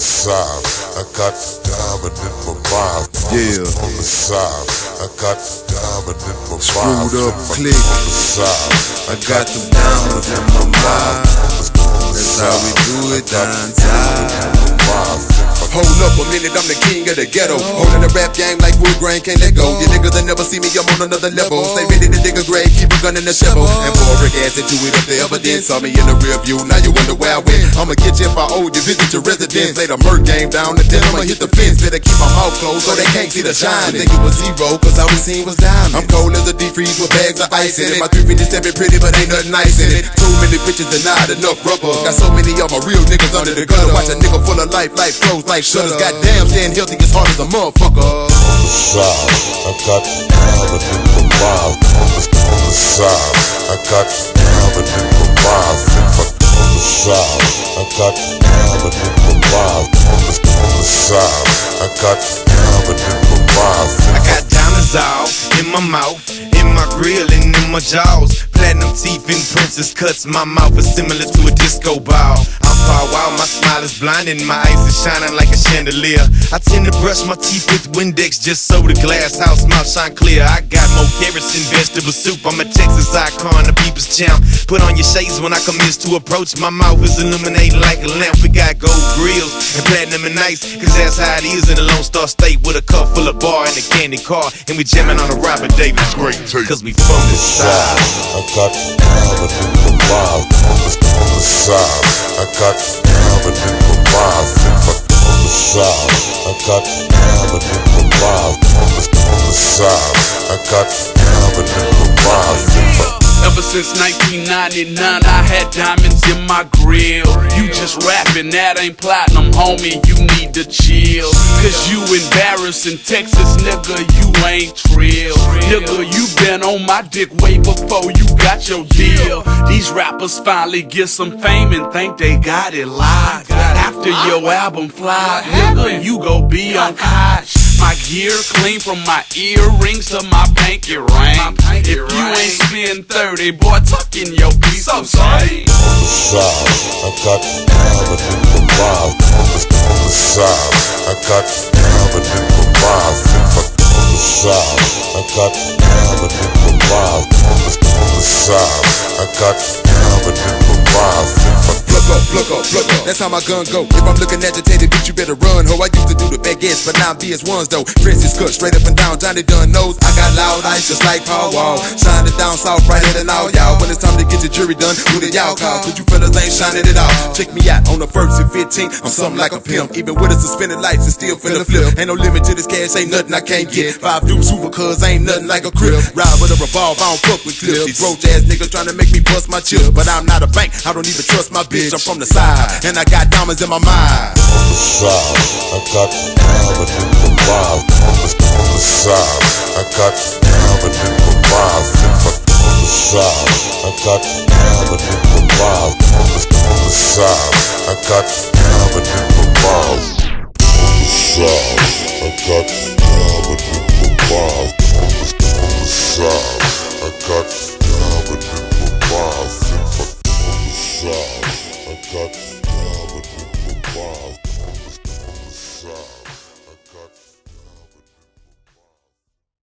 the side. I got the diamond in my mouth. Yeah. On the side. I got the diamond in my mouth. Screwed up On the side. I got them diamonds in my mouth. That's how we do it downtown. Hold up a minute, I'm the king of the ghetto. Holding the rap game like wood grain, can't let go. You niggas that never see me, I'm on another level. Stay ready to dig a grave, keep a gun in the shovel. And pour brick acid to it if the evidence. Saw me in the rear view, now you wonder where I went. I'ma get you if I owe you, visit your residence. Lay the murk game down, and then I'ma hit the fence. Better keep my mouth closed so they can't see the shine. Think it was zero, cause all we seen was diamond. I'm cold as a deep freeze with bags of ice in it. My 357 pretty, but ain't nothing nice in it. Too many bitches and enough rubber. Got so many of my real niggas under the gutter. Watch a nigga full of life, life closed like shutters. Goddamn, staying healthy as hard as a motherfucker. On the side. I got the diamond in my mouth. On the, on the side. I got the diamond in my mouth. In on the side. I got the diamond in my mouth. On the, on the side. I got the diamond in my mouth. In I got diamonds all in my mouth, in my grill, and in my jaws. Teeth and princess cuts. My mouth is similar to a disco ball. I'm far wild, my smile is blinding, my eyes are shining like a chandelier. I tend to brush my teeth with Windex just so the glass house mouth shine clear. I got more carrots than vegetable soup. I'm a Texas icon, a people's champ. Put on your shades when I commence to approach. My mouth is illuminating like a lamp. We got gold grills and platinum and ice, cause that's how it is in the Lone Star State with a cup full of bar and a candy car. And we jamming on a Robert Davis great, cause we from this side. I got in. On the, on the side. I got in on the side. I got in. On the, on the side. I got in Ever since 1999, I had diamonds in my grill. You just rapping, that ain't platinum, homie. You need to chill. Cause you embarrassing Texas, nigga, you ain't trill. Nigga, you been on my dick way before you got your deal. These rappers finally get some fame and think they got it locked. After your album fly, nigga, you go be on Koch. My gear clean from my earrings to my pinky ring. If you ain't spend 30, boy, tuck in your piece of change. on the side. I got the diamond in my mouth. On the, on the side. I got the diamond in my mouth. On the side. I got the diamond in my mouth. On the, on the side. I got the diamond in my mouth. In my, Plug up, plug up, plug up. That's how my gun go. If I'm looking agitated, bitch, you better run. Ho, I used baguettes, but now I'm VVS1s though. Princess cut straight up and down. Johnny Dang knows I got loud ice just like Paul Wall. Shining down south brighter than all y'all. When it's time to get your jury done, who did y'all call? Cause you fellas ain't shining it all. Check me out on the first and 15. I'm something like a pimp. Even with the suspended lights, it's still finna flip. Ain't no limit to this cash, ain't nothing I can't get. Five dudes super cuz ain't nothing like a crib. Ride with a revolver, I don't fuck with clips. These roach ass niggas trying to make me bust my chips. But I'm not a bank, I don't even trust my bitch. I'm from the side, and I got diamonds in my mind. On the side. I got the diamond in my mouth. On the, on the side. I got the diamond in my mouth. In my, on the side. I got the diamond in my mouth. On the, on the side. I got wild on the side.